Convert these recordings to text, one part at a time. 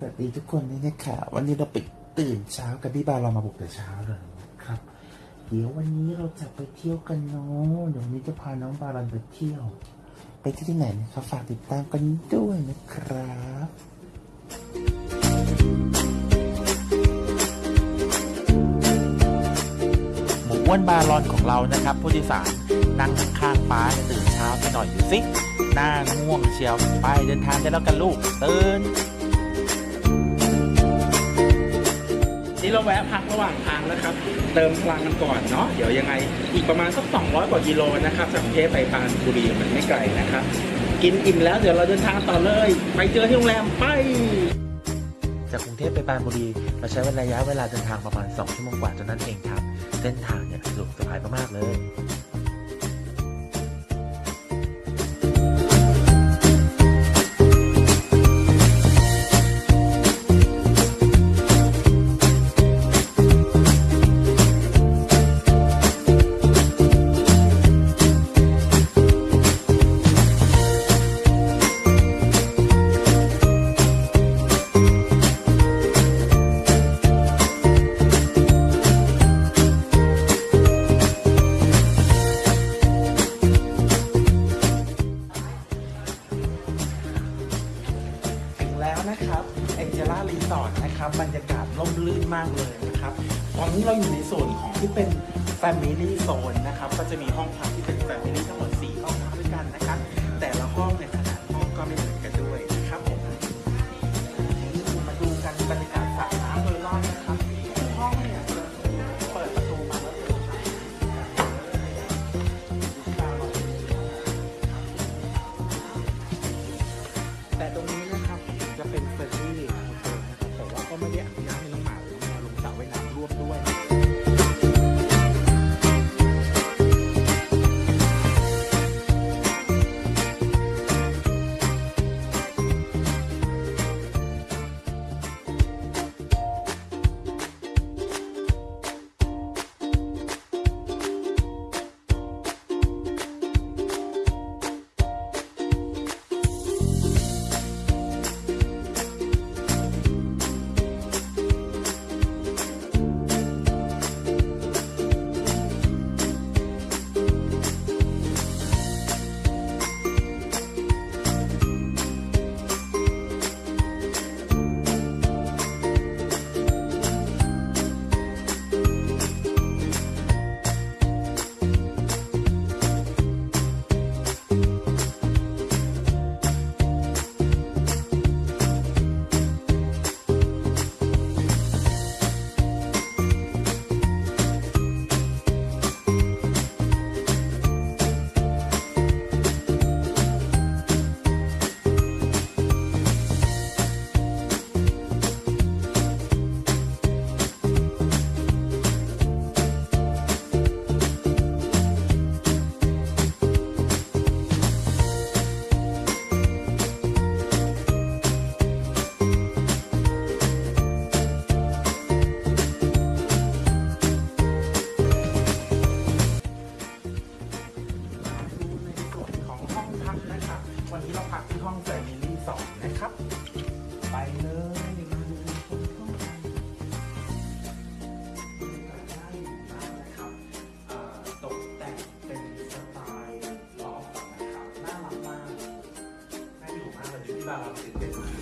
สวัสดีทุกคนด้วยนะคะวันนี้เราไปตื่นเช้ากันพี่บาเรามาบุกแต่เช้าเลยครับ เดี๋ยววันนี้เราจะไปเที่ยวกันเนาะเดี๋ยววันนี้จะพาน้องบาลันไปเที่ยว ไปที่ที่ไหนนะครับฝากติดตามกันด้วยนะครับหมูอ้วนบาลอนของเรานะครับ ผู้โดยสารนั่งข้างๆป้าตื่นเช้าไปหน่อยอยู่สิหน้าง่วงเชียวไปเดินทางได้แล้วกันลูกตื่น นี้เราแวะพักระหว่างทางนะครับ เติมพลังกันก่อนเนาะเดี๋ยวยังไง อีกประมาณสัก 200 กว่ากิโลนะครับจากกรุงเทพไปปรานบุรีมันไม่ไกลนะครับ กินอิ่มแล้วเดี๋ยวเราเดินทางต่อเลย ไปเจอที่โรงแรมไปจากกรุงเทพไปปรานบุรีเราใช้ระยะเวลาเดินทางประมาณ 2 ชั่วโมงกว่าจนนั้นเองครับ เส้นทางเนี่ยสะดวกสบายมากๆเลย นะครับบรรยากาศร่มรื่นมากเลยนะครับ ตอนนี้เราอยู่ในโซนของที่เป็น Family Zone นะครับ ก็จะมีห้องพักที่เป็น Family ทั้ง พักนะครับ วันนี้เราพักที่ห้องแฟมิลี่สองนะครับ ไปเลยมาดูห้องกันบรรยากาศน่าอยู่มากนะครับตกแต่งเป็นสไตล์ลอฟนะครับน่ารักมากน่าอยู่มากเลยที่บานเราตื่นเต้นมาก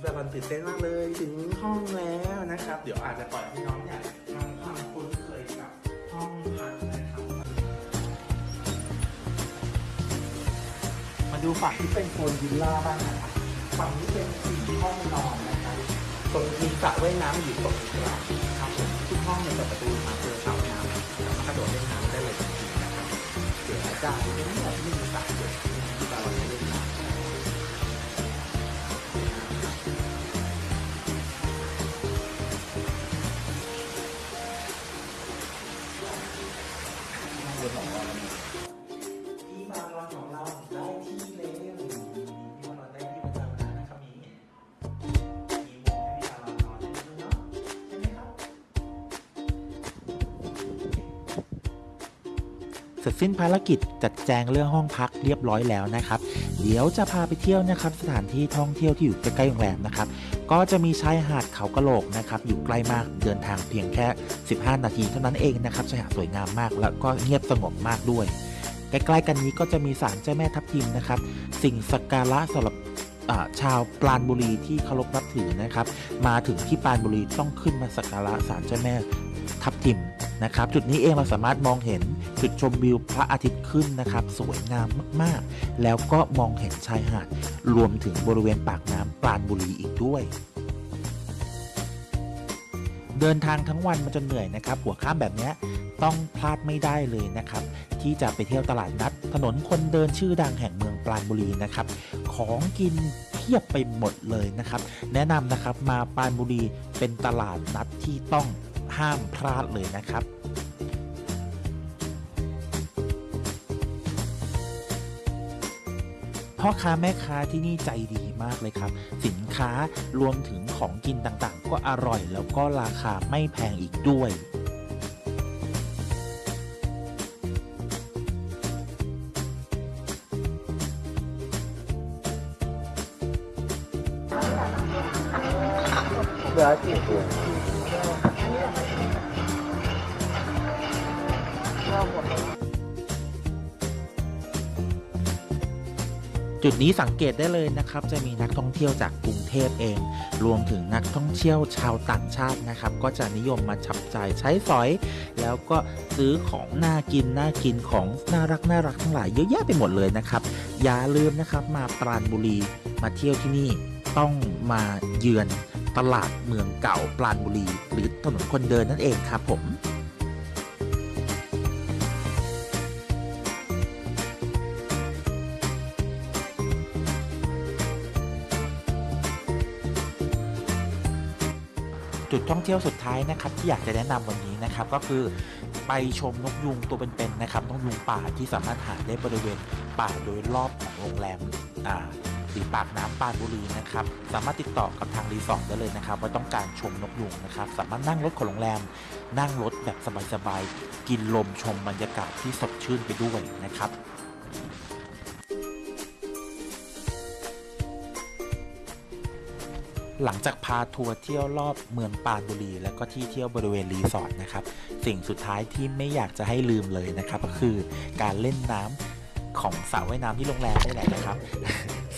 แบบมันตื่นเต้นมากเลยถึงห้องแล้วนะครับ เดี๋ยวอาจจะปล่อยให้น้องเนี่ย ดูฝั่งที่เป็นโซนวิลล่าบ้างนะครับฝั่งนี้เป็นสี่ห้องนอนนะครับตรงมีสระว่ายน้ำอยู่ตรงกลางครับผมทุกห้องเนี่ยเปิดประตูมาเจอสระว่ายน้ำสามารถกระโดดเล่นน้ำได้เลยทันทีนะครับเดี๋ยวอาจารย์ สร็จสิ้นภารกิจจัดแจงเรื่องห้องพักเรียบร้อยแล้วนะครับ เดี๋ยวจะพาไปเที่ยวนะครับ สถานที่ท่องเที่ยวที่อยู่ใกล้ๆโรงแรมนะครับ ก็จะมีชายหาดเขากระโหลกนะครับ อยู่ใกล้มากเดินทางเพียงแค่ 15 นาทีเท่านั้นเองนะครับชายหาดสวยงามมาก แล้วก็เงียบสงบมากด้วย ใกล้ๆกันนี้ก็จะมีศาลเจ้าแม่ทับทิมนะครับ สิ่งสักการะสำหรับชาวปราณบุรีที่เคารพนับถือนะครับ มาถึงที่ปราณบุรีต้องขึ้นมาสักการะศาลเจ้าแม่ ทับทิมนะครับ จุดนี้เองเราสามารถมองเห็นจุดชมวิวพระอาทิตย์ขึ้นนะครับ สวยงามมากๆ แล้วก็มองเห็นชายหาดรวมถึงบริเวณปากน้ำปราณบุรีอีกด้วยเดินทางทั้งวันมันจะเหนื่อยนะครับ หัวข้ามแบบนี้ต้องพลาดไม่ได้เลยนะครับ ที่จะไปเที่ยวตลาดนัด ถนนคนเดินชื่อดังแห่งเมืองปราณบุรีนะครับ ของกินเพียบไปหมดเลยนะครับ แนะนำนะครับมาปราณบุรีเป็นตลาดนัดที่ต้อง ห้ามพลาดเลยนะครับพ่อค้าแม่ค้าที่นี่ใจดีมากเลยครับ สินค้ารวมถึงของกินต่างๆ ก็อร่อยแล้วก็ราคาไม่แพงอีกด้วยเหลือ จุดนี้สังเกตได้เลยนะครับ จะมีนักท่องเที่ยวจากกรุงเทพเอง รวมถึงนักท่องเที่ยวชาวต่างชาตินะครับ ก็จะนิยมมาจับจ่ายใช้สอย แล้วก็ซื้อของน่ากินน่ากินของน่ารักน่ารักทั้งหลายเยอะแยะไปหมดเลยนะครับ อย่าลืมนะครับมาปราณบุรีมาเที่ยวที่นี่ต้องมาเยือนตลาดเมืองเก่าปราณบุรี หรือถนนคนเดินนั่นเองครับผม จุดท่องเที่ยวสุดท้ายนะครับที่อยากจะแนะนำวันนี้นะครับก็คือไปชมนกยุงตัวเป็นๆนะครับนกยุงป่าที่สามารถหาได้บริเวณป่าโดยรอบของโรงแรมอ่าสีปากน้ำปราณบุรีนะครับสามารถติดต่อกับทางรีสอร์ทได้เลยนะครับว่าต้องการชมนกยุงนะครับสามารถนั่งรถของโรงแรม นั่งรถแบบสบายๆกินลมชมบรรยากาศที่สดชื่นไปด้วยนะครับ หลังจากพาทัวร์เที่ยวรอบเมืองปราณบุรี แล้วก็ที่เที่ยวบริเวณรีสอร์ทนะครับ สิ่งสุดท้ายที่ไม่อยากจะให้ลืมเลยนะครับ ก็คือการเล่นน้ำของสระว่ายน้ำที่โรงแรมนี่แหละนะครับ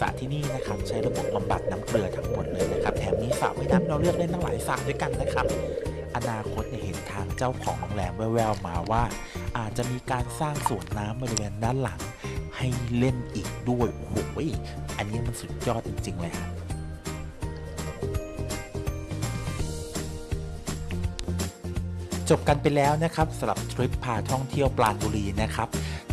สระที่นี่นะครับใช้ระบบบำบัดน้ำเกลือทั้งหมดเลยนะครับแถมมีสระว่ายน้ำเราเลือกเล่นตั้งหลายสระด้วยกันนะครับ อนาคตเนี่ยเห็นทางเจ้าของโรงแรมแววๆมาว่า อาจจะมีการสร้างสวนน้ำบริเวณด้านหลัง ให้เล่นอีกด้วยโอ้โหอันนี้มันสุดยอดจริงๆเลยครับ จบกันไปแล้วนะครับสำหรับทริปพาท่องเที่ยวปราณบุรีนะครับ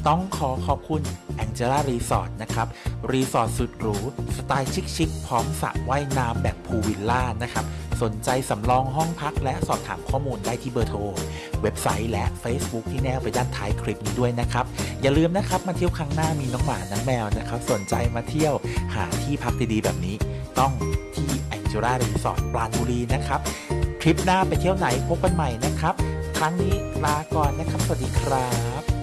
ต้องขอขอบคุณ Angela Resort นะครับ รีสอร์ทสุดหรู สไตล์ชิคๆพร้อมสระว่ายน้ำแบบพูลวิลล่านะครับ สนใจสำรองห้องพักและสอบถามข้อมูลได้ที่เบอร์โทร เว็บไซต์และ Facebook ที่แนบไปด้านท้ายคลิปนี้ด้วยนะครับ อย่าลืมนะครับมาเที่ยวครั้งหน้ามีน้องหมาน้องแมวนะครับ สนใจมาเที่ยวหาที่พักดีๆแบบนี้ ต้องที่ Angela Resort ปราณบุรีนะครับ คลิปหน้าไปเที่ยวไหนพบกันใหม่นะครับ ครั้งนี้ลาก่อนนะครับ สวัสดีครับ